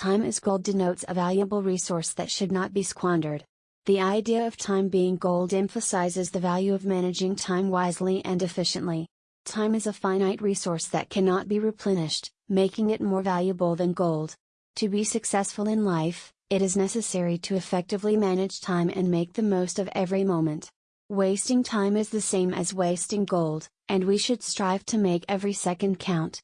Time is gold denotes a valuable resource that should not be squandered. The idea of time being gold emphasizes the value of managing time wisely and efficiently. Time is a finite resource that cannot be replenished, making it more valuable than gold. To be successful in life, it is necessary to effectively manage time and make the most of every moment. Wasting time is the same as wasting gold, and we should strive to make every second count.